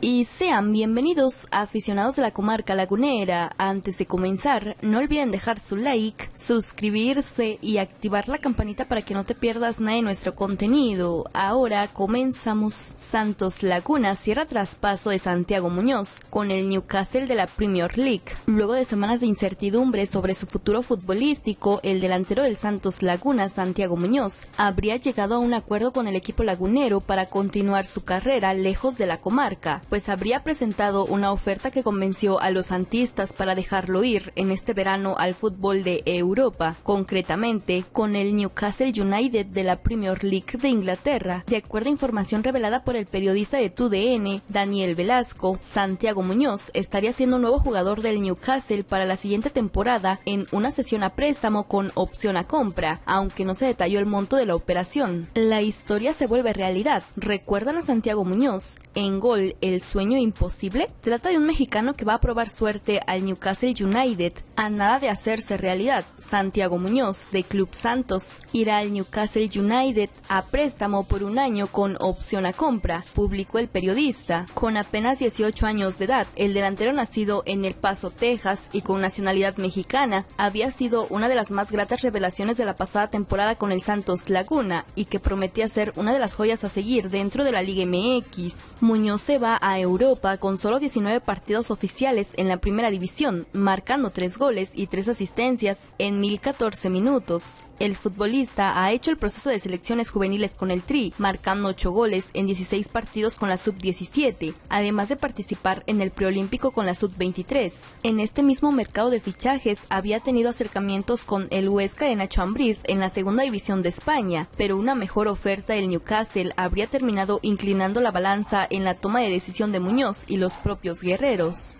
y sean bienvenidos aficionados de la comarca lagunera. Antes de comenzar, no olviden dejar su like, suscribirse y activar la campanita para que no te pierdas nada de nuestro contenido. Ahora comenzamos. Santos Laguna cierra traspaso de Santiago Muñoz con el Newcastle de la Premier League. Luego de semanas de incertidumbre sobre su futuro futbolístico, el delantero del Santos Laguna, Santiago Muñoz, habría llegado a un acuerdo con el equipo lagunero para continuar su carrera lejos de la comarca pues habría presentado una oferta que convenció a los santistas para dejarlo ir en este verano al fútbol de Europa, concretamente con el Newcastle United de la Premier League de Inglaterra. De acuerdo a información revelada por el periodista de TUDN, Daniel Velasco, Santiago Muñoz estaría siendo nuevo jugador del Newcastle para la siguiente temporada en una sesión a préstamo con opción a compra, aunque no se detalló el monto de la operación. La historia se vuelve realidad. ¿Recuerdan a Santiago Muñoz? En gol, el sueño imposible trata de un mexicano que va a probar suerte al Newcastle United a nada de hacerse realidad. Santiago Muñoz, de Club Santos, irá al Newcastle United a préstamo por un año con opción a compra, publicó el periodista. Con apenas 18 años de edad, el delantero nacido en El Paso, Texas y con nacionalidad mexicana, había sido una de las más gratas revelaciones de la pasada temporada con el Santos Laguna y que prometía ser una de las joyas a seguir dentro de la Liga MX. Muñoz se va a Europa con solo 19 partidos oficiales en la primera división, marcando 3 goles y 3 asistencias en 1014 minutos. El futbolista ha hecho el proceso de selecciones juveniles con el Tri, marcando 8 goles en 16 partidos con la Sub-17, además de participar en el preolímpico con la Sub-23. En este mismo mercado de fichajes había tenido acercamientos con el Huesca de Nacho Ambriz en la segunda división de España, pero una mejor oferta del Newcastle habría terminado inclinando la balanza en la toma de decisión de Muñoz y los propios guerreros.